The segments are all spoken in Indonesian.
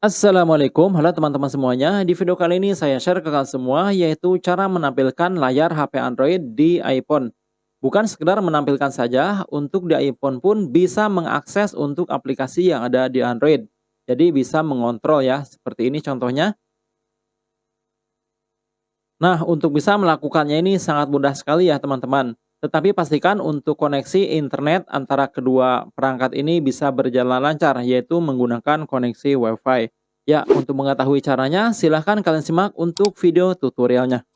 Assalamualaikum, halo teman-teman semuanya. Di video kali ini saya share ke kalian semua yaitu cara menampilkan layar HP Android di iPhone. Bukan sekedar menampilkan saja, untuk di iPhone pun bisa mengakses untuk aplikasi yang ada di Android. Jadi bisa mengontrol ya, seperti ini contohnya. Nah, untuk bisa melakukannya ini sangat mudah sekali ya teman-teman. Tetapi pastikan untuk koneksi internet antara kedua perangkat ini bisa berjalan lancar, yaitu menggunakan koneksi WiFi. Ya, untuk mengetahui caranya, silahkan kalian simak untuk video tutorialnya.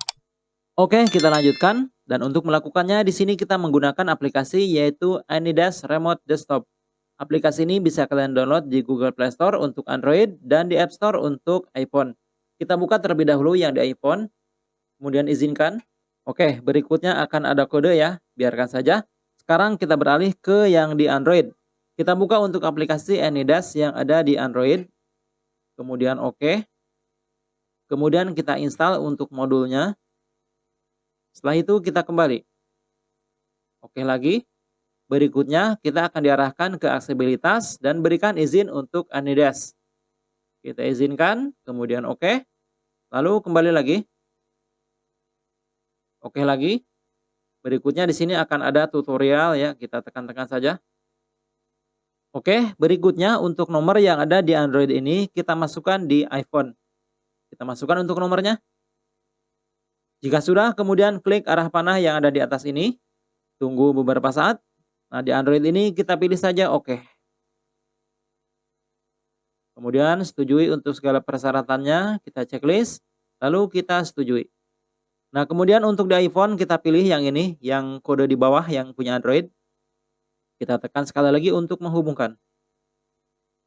Oke, kita lanjutkan. Dan untuk melakukannya, di sini kita menggunakan aplikasi yaitu AnyDesk Remote Desktop. Aplikasi ini bisa kalian download di Google Play Store untuk Android dan di App Store untuk iPhone. Kita buka terlebih dahulu yang di iPhone, kemudian izinkan. Oke, berikutnya akan ada kode ya, biarkan saja. Sekarang kita beralih ke yang di Android. Kita buka untuk aplikasi AnyDesk yang ada di Android. Kemudian oke. Kemudian kita install untuk modulnya. Setelah itu kita kembali. Oke lagi. Berikutnya kita akan diarahkan ke aksesibilitas dan berikan izin untuk AnyDesk. Kita izinkan, kemudian oke. Lalu kembali lagi. Oke lagi. Berikutnya di sini akan ada tutorial ya, kita tekan-tekan saja. Oke, berikutnya untuk nomor yang ada di Android ini kita masukkan di iPhone. Kita masukkan untuk nomornya. Jika sudah, kemudian klik arah panah yang ada di atas ini. Tunggu beberapa saat. Nah, di Android ini kita pilih saja oke. Kemudian setujui untuk segala persyaratannya, kita checklist, lalu kita setujui. Nah, kemudian untuk di iPhone kita pilih yang ini, yang kode di bawah yang punya Android. Kita tekan sekali lagi untuk menghubungkan.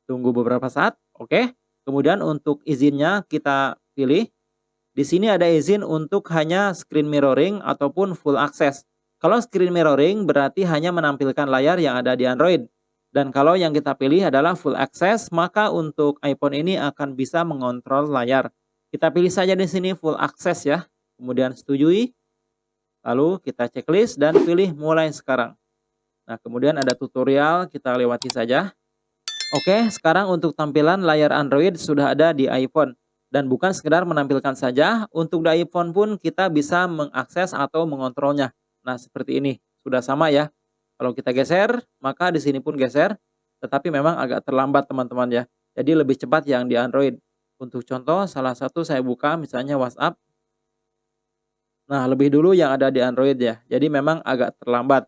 Tunggu beberapa saat, oke. Kemudian untuk izinnya kita pilih. Di sini ada izin untuk hanya screen mirroring ataupun full access. Kalau screen mirroring berarti hanya menampilkan layar yang ada di Android. Dan kalau yang kita pilih adalah full access, maka untuk iPhone ini akan bisa mengontrol layar. Kita pilih saja di sini full access ya kemudian setujui, lalu kita checklist dan pilih mulai sekarang. Nah, kemudian ada tutorial, kita lewati saja. Oke, sekarang untuk tampilan layar Android sudah ada di iPhone. Dan bukan sekedar menampilkan saja, untuk di iPhone pun kita bisa mengakses atau mengontrolnya. Nah, seperti ini. Sudah sama ya. Kalau kita geser, maka di sini pun geser. Tetapi memang agak terlambat teman-teman ya. Jadi lebih cepat yang di Android. Untuk contoh, salah satu saya buka misalnya WhatsApp. Nah, lebih dulu yang ada di Android ya. Jadi memang agak terlambat.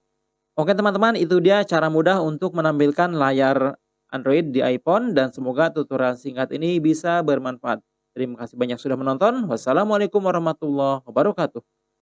Oke teman-teman, itu dia cara mudah untuk menampilkan layar Android di iPhone dan semoga tutorial singkat ini bisa bermanfaat. Terima kasih banyak sudah menonton. Wassalamualaikum warahmatullahi wabarakatuh.